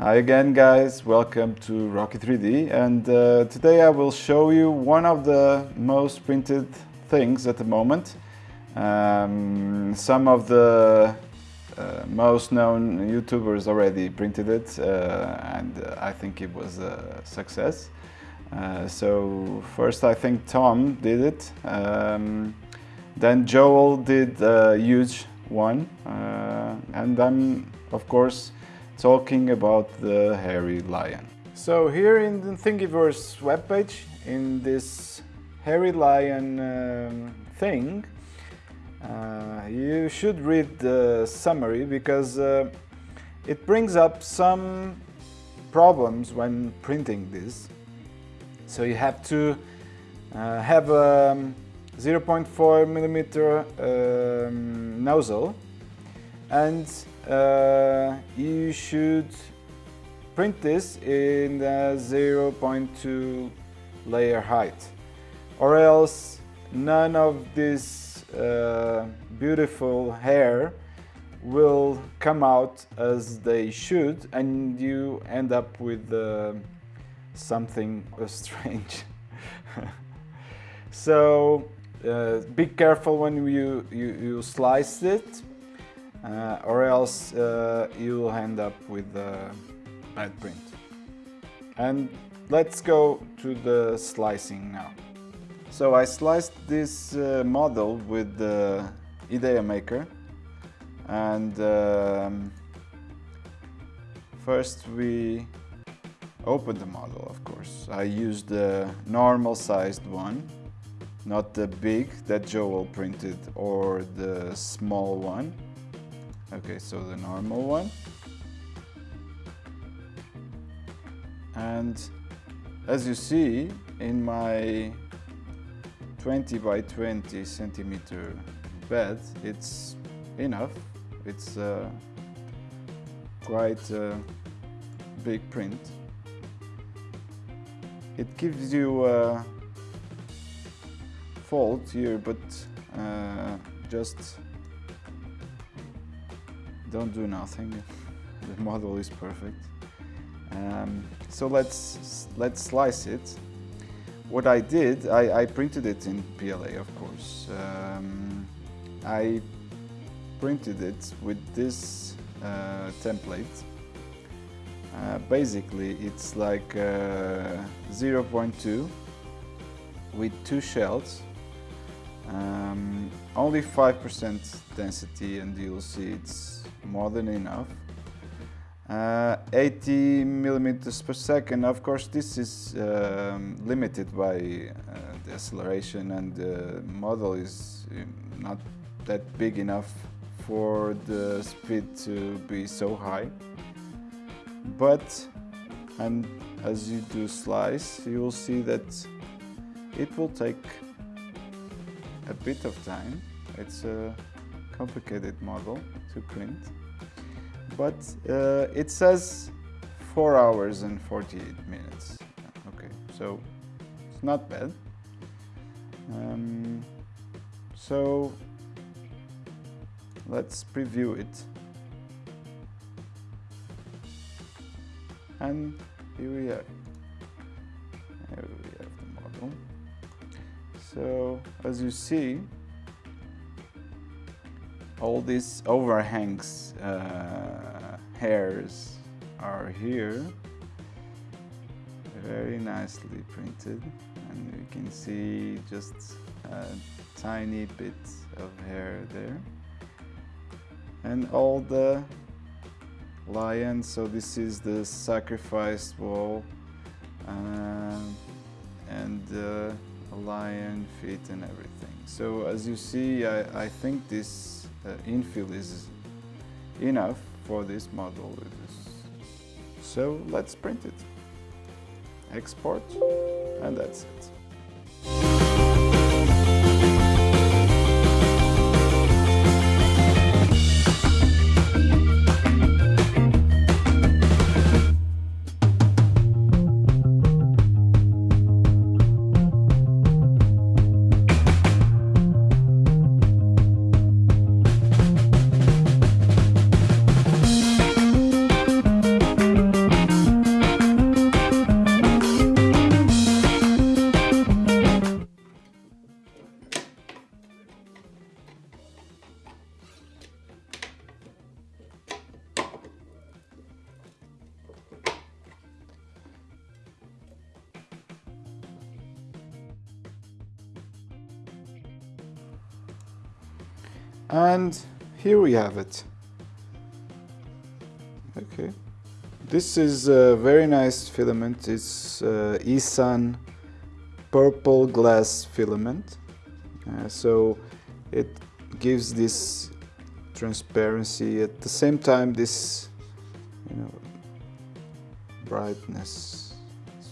Hi again guys, welcome to Rocky 3D and uh, today I will show you one of the most printed things at the moment. Um, some of the uh, most known YouTubers already printed it uh, and uh, I think it was a success. Uh, so first I think Tom did it, um, then Joel did a huge one uh, and I'm of course talking about the hairy lion. So here in the Thingiverse webpage, in this hairy lion um, thing, uh, you should read the summary because uh, it brings up some problems when printing this. So you have to uh, have a um, 0.4 millimeter um, nozzle and uh, you should print this in the 0.2 layer height or else none of this uh, beautiful hair will come out as they should and you end up with uh, something strange. so uh, be careful when you, you, you slice it uh, or else uh, you'll end up with a bad print. And let's go to the slicing now. So I sliced this uh, model with the Idea Maker and um, first we open the model of course. I used the normal sized one, not the big that Joel printed or the small one. Okay, so the normal one. And as you see in my 20 by 20 centimeter bed, it's enough. It's uh, quite a big print. It gives you a fold here, but uh, just don't do nothing. The model is perfect. Um, so let's let's slice it. What I did, I, I printed it in PLA, of course. Um, I printed it with this uh, template. Uh, basically, it's like uh, 0.2 with two shells um, only 5% density and you'll see it's more than enough. Uh, 80 millimeters per second, of course this is um, limited by uh, the acceleration and the model is uh, not that big enough for the speed to be so high. But and as you do slice, you will see that it will take a bit of time. It's a complicated model to print. But uh, it says 4 hours and 48 minutes. Okay, so it's not bad. Um, so let's preview it. And here we are. Here we have the model. So as you see, all these overhangs uh, hairs are here. Very nicely printed. And you can see just a tiny bit of hair there. And all the lions. So this is the sacrificed wall. Uh, and uh, lion feet and everything so as you see I, I think this uh, infill is enough for this model. So let's print it. Export and that's it. And here we have it. Okay. This is a very nice filament. It's uh, eSun purple glass filament. Uh, so it gives this transparency at the same time this you know brightness it's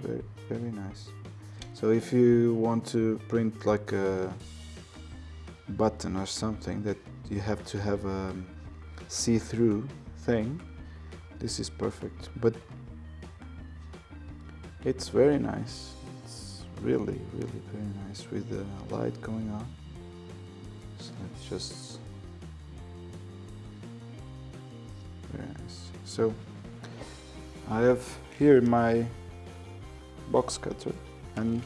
very very nice so if you want to print like a button or something that you have to have a see-through thing. This is perfect but it's very nice. It's really really very nice with the light going on. So let's just very nice. So I have here my box cutter and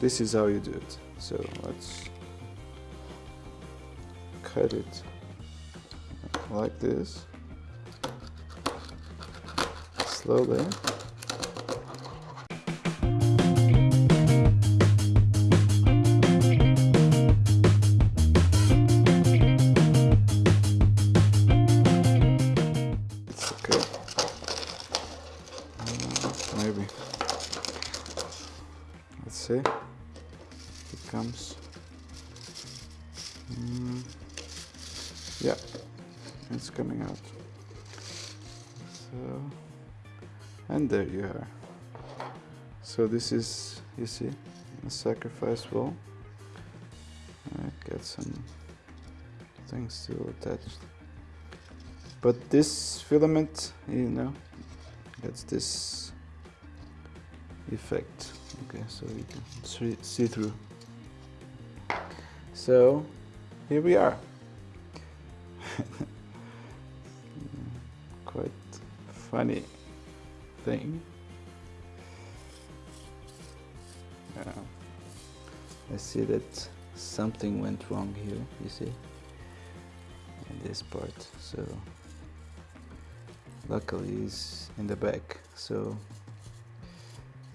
this is how you do it. So let's cut it like this. Slowly. It's okay. Mm, maybe. Let's see. It comes. Mm, yeah. It's coming out. So and there you are. So this is you see a sacrifice wall. I got some things still attached but this filament you know gets this effect. Okay so you can see- see through. So here we are quite funny thing. Yeah. I see that something went wrong here you see in this part. So luckily it's in the back. So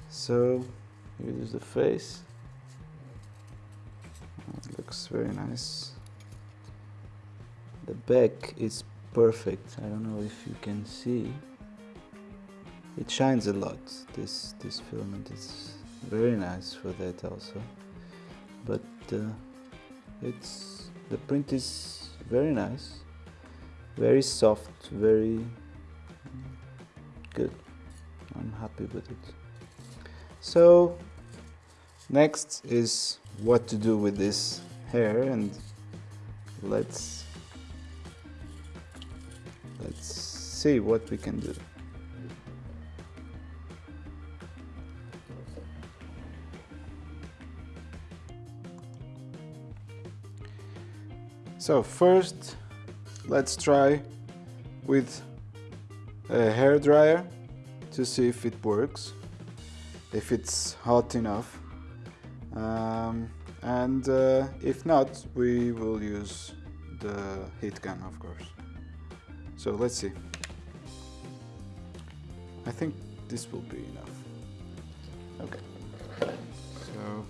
so here's the face. It looks very nice the back is perfect. I don't know if you can see. It shines a lot this this filament is very nice for that also. But uh, it's the print is very nice. Very soft very good. I'm happy with it. So next is what to do with this hair and let's let's see what we can do. So first let's try with a hair dryer to see if it works if it's hot enough. Um, and uh, if not we will use the heat gun of course so let's see. I think this will be enough. Okay. So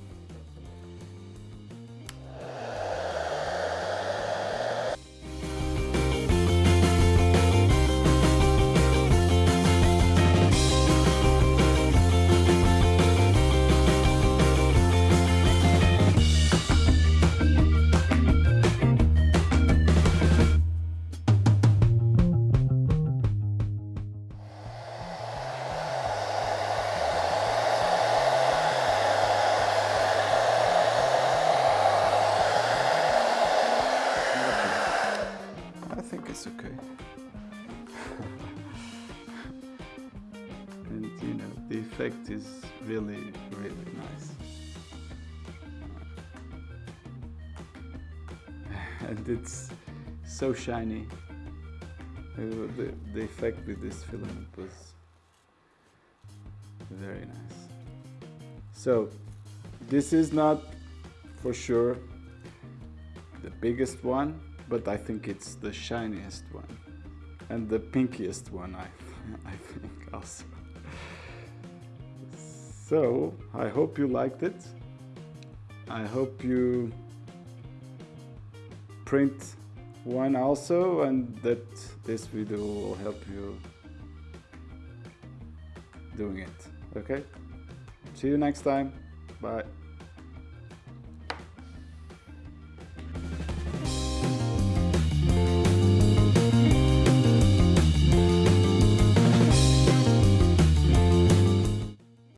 effect is really, really nice. and it's so shiny. Uh, The, the effect with this filament was very nice. So, this is not for sure the biggest one, but I think it's the shiniest one and the pinkiest one I, I think also. So I hope you liked it. I hope you print one also and that this video will help you doing it. Okay? See you next time. Bye